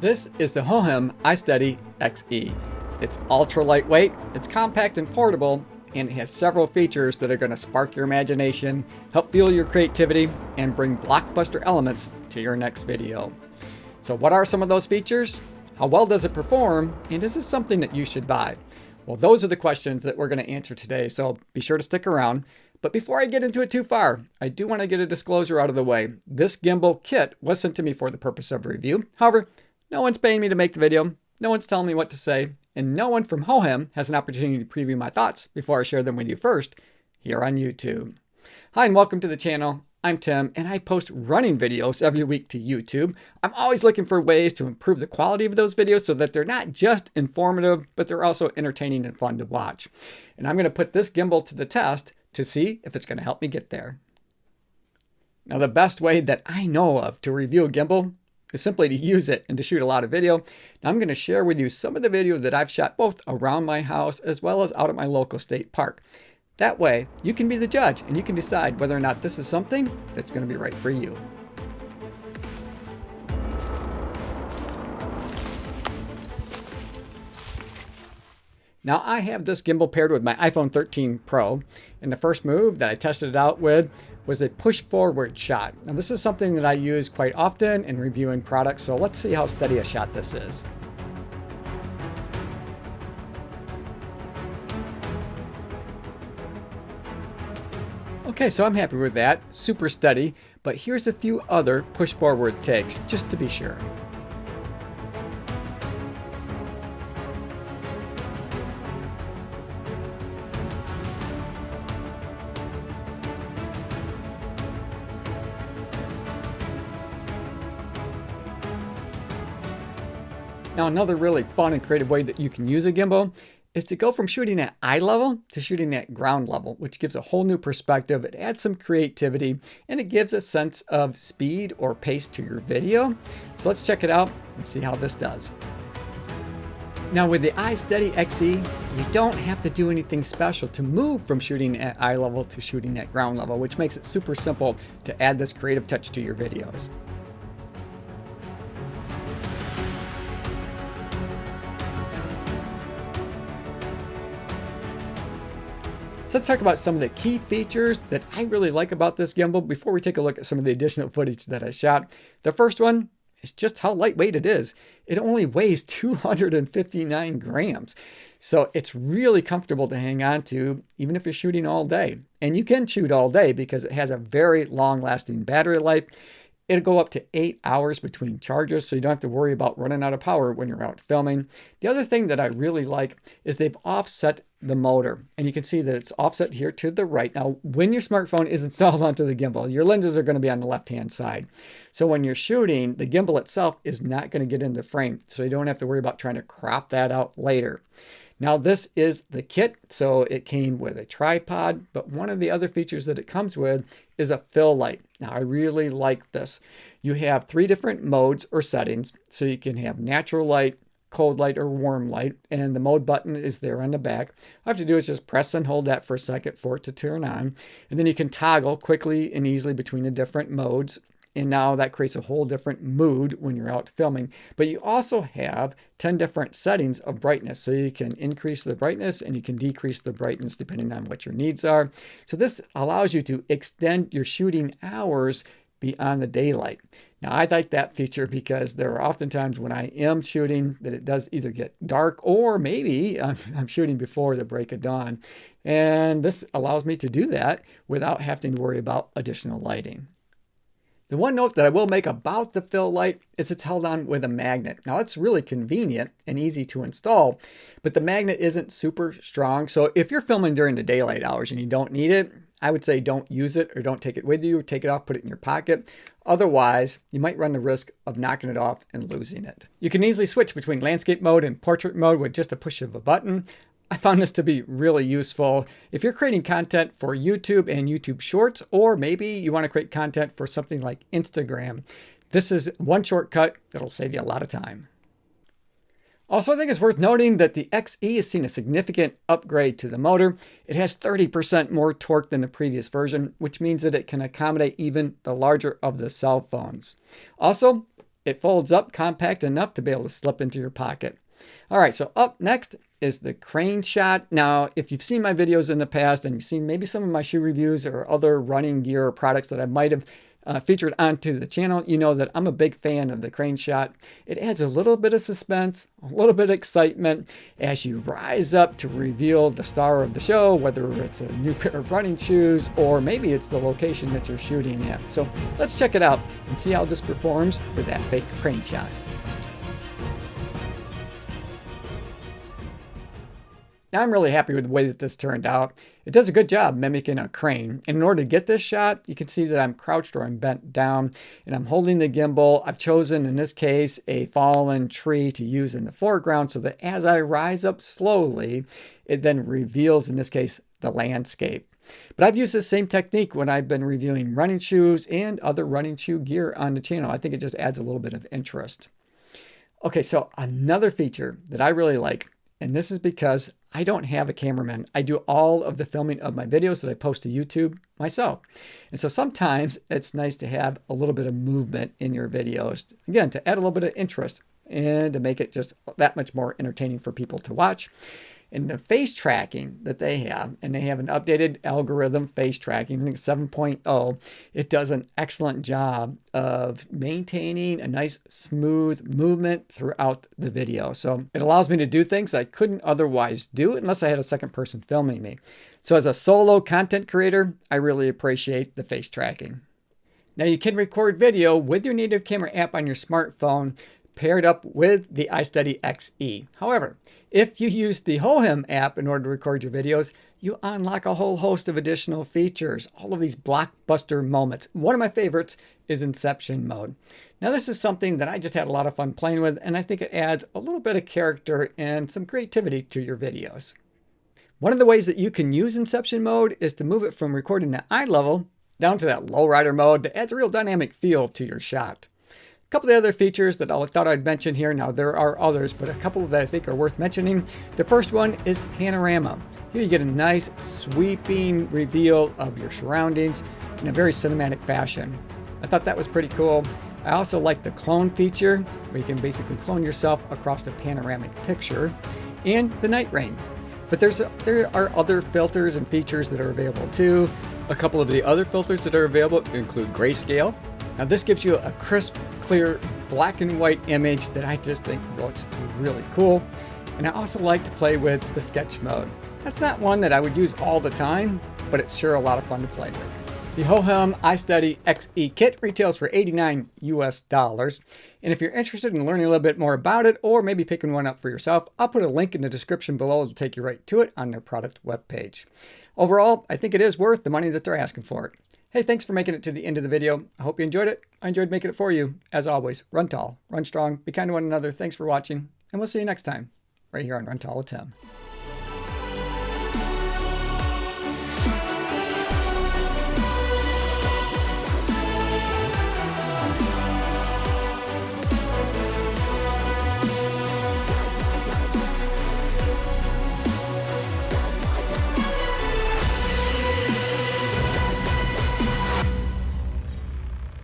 This is the Hohem iSteady XE. It's ultra lightweight, it's compact and portable, and it has several features that are going to spark your imagination, help fuel your creativity, and bring blockbuster elements to your next video. So what are some of those features? How well does it perform? And is this something that you should buy? Well, those are the questions that we're going to answer today, so be sure to stick around. But before I get into it too far, I do want to get a disclosure out of the way. This gimbal kit was sent to me for the purpose of review. However, no one's paying me to make the video, no one's telling me what to say, and no one from Hohem has an opportunity to preview my thoughts before I share them with you first here on YouTube. Hi and welcome to the channel. I'm Tim and I post running videos every week to YouTube. I'm always looking for ways to improve the quality of those videos so that they're not just informative, but they're also entertaining and fun to watch. And I'm going to put this gimbal to the test to see if it's going to help me get there. Now the best way that I know of to review a gimbal is simply to use it and to shoot a lot of video. Now I'm going to share with you some of the video that I've shot both around my house as well as out at my local state park. That way, you can be the judge and you can decide whether or not this is something that's going to be right for you. Now I have this gimbal paired with my iPhone 13 Pro, and the first move that I tested it out with was a push forward shot. Now this is something that I use quite often in reviewing products, so let's see how steady a shot this is. Okay, so I'm happy with that, super steady, but here's a few other push forward takes, just to be sure. Now another really fun and creative way that you can use a gimbal is to go from shooting at eye level to shooting at ground level, which gives a whole new perspective. It adds some creativity and it gives a sense of speed or pace to your video. So let's check it out and see how this does. Now with the iSteady XE, you don't have to do anything special to move from shooting at eye level to shooting at ground level, which makes it super simple to add this creative touch to your videos. So let's talk about some of the key features that I really like about this gimbal before we take a look at some of the additional footage that I shot. The first one is just how lightweight it is. It only weighs 259 grams. So it's really comfortable to hang on to even if you're shooting all day. And you can shoot all day because it has a very long lasting battery life It'll go up to eight hours between charges, so you don't have to worry about running out of power when you're out filming. The other thing that I really like is they've offset the motor, and you can see that it's offset here to the right. Now, when your smartphone is installed onto the gimbal, your lenses are going to be on the left-hand side. So when you're shooting, the gimbal itself is not going to get into frame, so you don't have to worry about trying to crop that out later. Now this is the kit, so it came with a tripod, but one of the other features that it comes with is a fill light. Now I really like this. You have three different modes or settings, so you can have natural light, cold light, or warm light, and the mode button is there on the back. All I have to do is just press and hold that for a second for it to turn on, and then you can toggle quickly and easily between the different modes and now that creates a whole different mood when you're out filming. But you also have 10 different settings of brightness. So you can increase the brightness and you can decrease the brightness depending on what your needs are. So this allows you to extend your shooting hours beyond the daylight. Now I like that feature because there are often times when I am shooting that it does either get dark or maybe I'm, I'm, shooting before the break of dawn. And this allows me to do that without having to worry about additional lighting. The one note that I will make about the fill light is it's held on with a magnet. Now that's really convenient and easy to install, but the magnet isn't super strong. So if you're filming during the daylight hours and you don't need it, I would say don't use it or don't take it with you. Take it off, put it in your pocket. Otherwise, you might run the risk of knocking it off and losing it. You can easily switch between landscape mode and portrait mode with just a push of a button. I found this to be really useful if you're creating content for YouTube and YouTube Shorts, or maybe you want to create content for something like Instagram. This is one shortcut that'll save you a lot of time. Also, I think it's worth noting that the XE has seen a significant upgrade to the motor. It has 30% more torque than the previous version, which means that it can accommodate even the larger of the cell phones. Also, it folds up compact enough to be able to slip into your pocket. All right, so up next is the crane shot. Now, if you've seen my videos in the past and you've seen maybe some of my shoe reviews or other running gear or products that I might have uh, featured onto the channel, you know that I'm a big fan of the crane shot. It adds a little bit of suspense, a little bit of excitement as you rise up to reveal the star of the show, whether it's a new pair of running shoes or maybe it's the location that you're shooting at. So let's check it out and see how this performs with that fake crane shot. Now I'm really happy with the way that this turned out. It does a good job mimicking a crane. And in order to get this shot, you can see that I'm crouched or I'm bent down and I'm holding the gimbal. I've chosen, in this case, a fallen tree to use in the foreground so that as I rise up slowly, it then reveals, in this case, the landscape. But I've used this same technique when I've been reviewing running shoes and other running shoe gear on the channel. I think it just adds a little bit of interest. Okay, so another feature that I really like and this is because I don't have a cameraman. I do all of the filming of my videos that I post to YouTube myself. And so sometimes it's nice to have a little bit of movement in your videos. Again, to add a little bit of interest and to make it just that much more entertaining for people to watch and the face tracking that they have, and they have an updated algorithm face tracking, I think 7.0, it does an excellent job of maintaining a nice smooth movement throughout the video. So it allows me to do things I couldn't otherwise do unless I had a second person filming me. So as a solo content creator, I really appreciate the face tracking. Now you can record video with your native camera app on your smartphone paired up with the iSteady XE. However, if you use the Hohem app in order to record your videos, you unlock a whole host of additional features, all of these blockbuster moments. One of my favorites is Inception mode. Now this is something that I just had a lot of fun playing with and I think it adds a little bit of character and some creativity to your videos. One of the ways that you can use Inception mode is to move it from recording at eye level down to that lowrider mode that adds a real dynamic feel to your shot. Couple of the other features that I thought I'd mention here. Now, there are others, but a couple that I think are worth mentioning. The first one is panorama. Here you get a nice sweeping reveal of your surroundings in a very cinematic fashion. I thought that was pretty cool. I also like the clone feature, where you can basically clone yourself across a panoramic picture, and the night rain. But there's there are other filters and features that are available too. A couple of the other filters that are available include grayscale, now this gives you a crisp, clear, black and white image that I just think looks really cool. And I also like to play with the sketch mode. That's not one that I would use all the time, but it's sure a lot of fun to play with. The Hohem iSteady XE kit retails for 89 US dollars. And if you're interested in learning a little bit more about it or maybe picking one up for yourself, I'll put a link in the description below to take you right to it on their product webpage. Overall, I think it is worth the money that they're asking for it. Hey, thanks for making it to the end of the video. I hope you enjoyed it. I enjoyed making it for you. As always, run tall, run strong, be kind to one another. Thanks for watching, and we'll see you next time, right here on Run Tall with Tim.